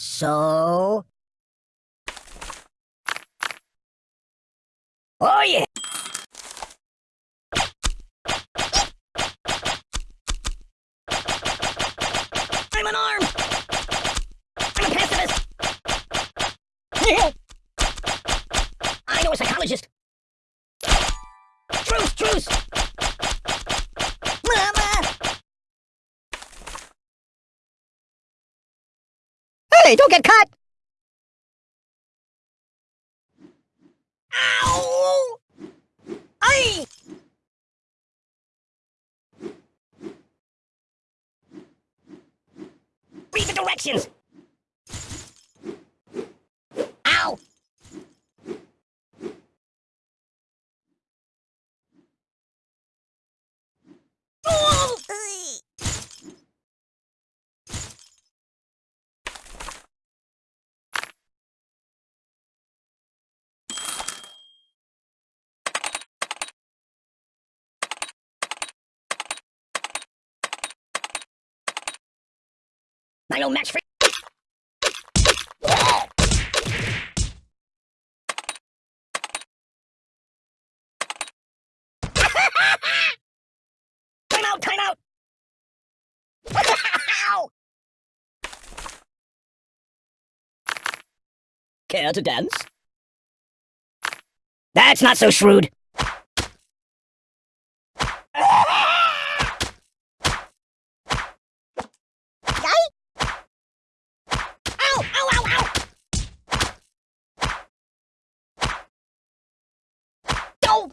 So... Oh yeah! I'm unarmed! I'm a pacifist! I know a psychologist! Truce, truce! Hey, don't get cut! Ow! Ay! Read the directions! Ow! Oh! I no match for Time out, time out! Care to dance? That's not so shrewd. Ow! Ow! Ow! Ow! No!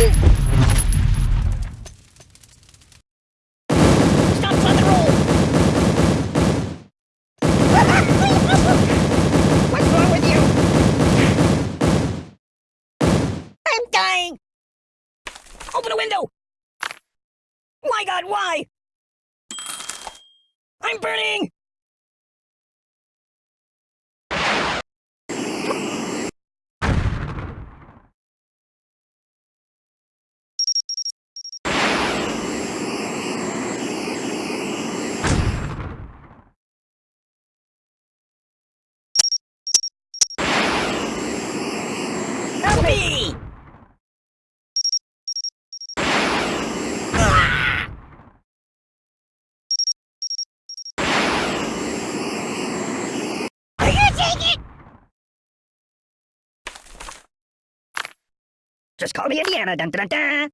Open a window! My god, why? I'm burning! Me! Just call me Indiana. Dun, dun, dun.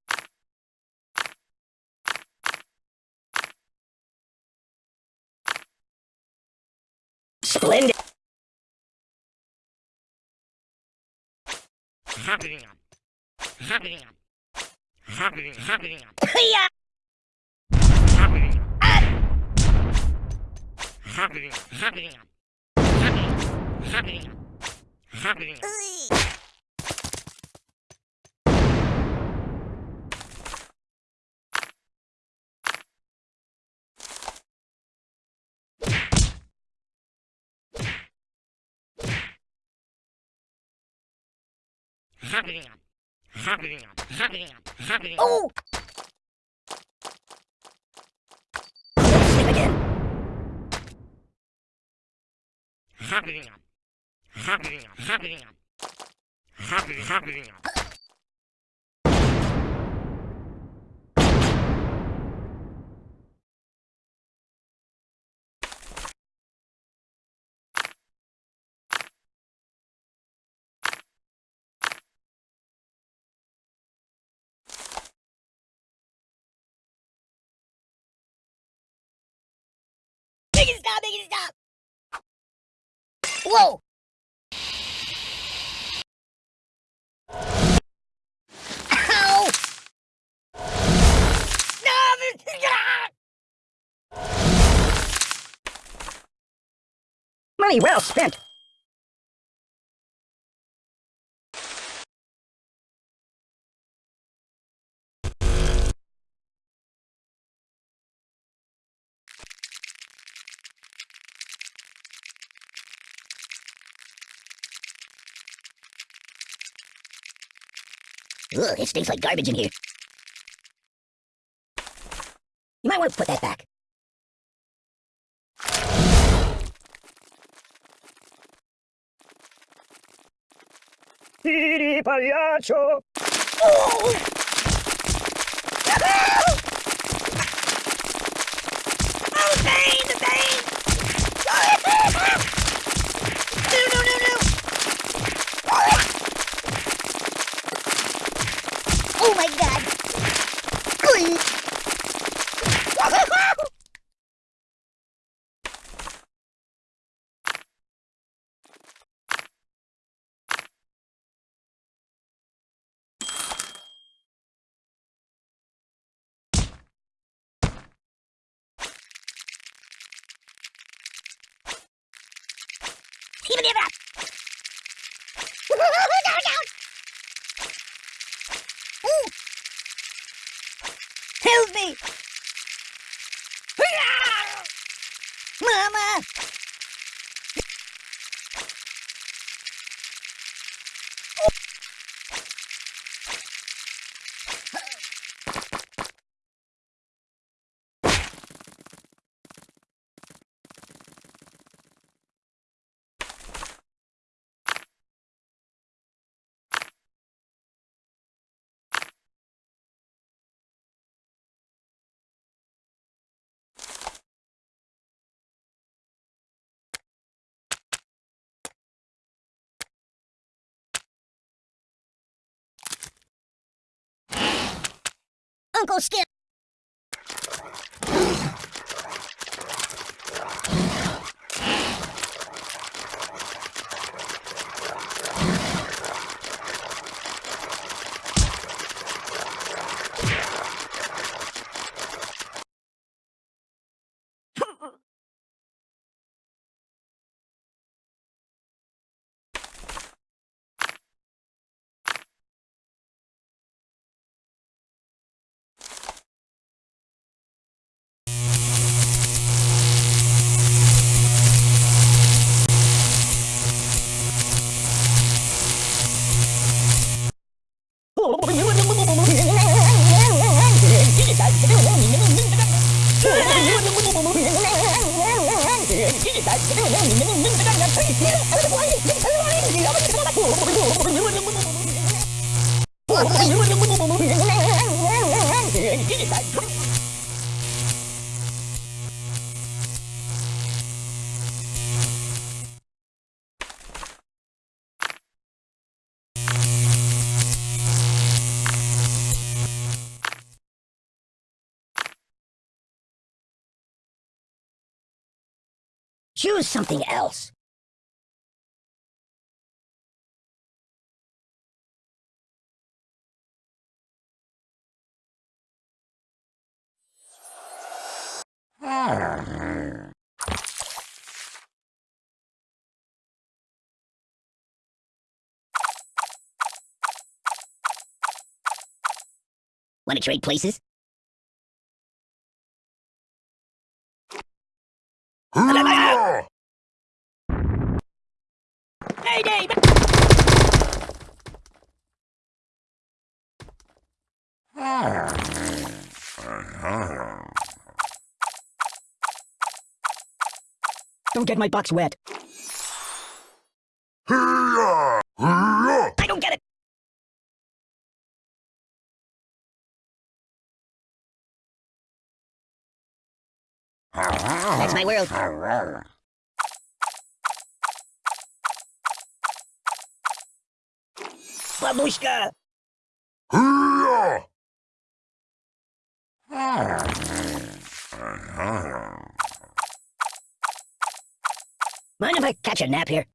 Splendid. Yeah. Oh! Sleep again. Make it stop! Make it stop! Whoa! Money well spent. Ugh, it stinks like garbage in here. You might want to put that back. Tiri pagliaccio! Oh! oh, Oh my god! Even it up! Oh うんこして。What? Choose something else. Want to trade places? Dave! Don't get my box wet. I don't get it. That's my world. Babushka! Mind if I catch a nap here?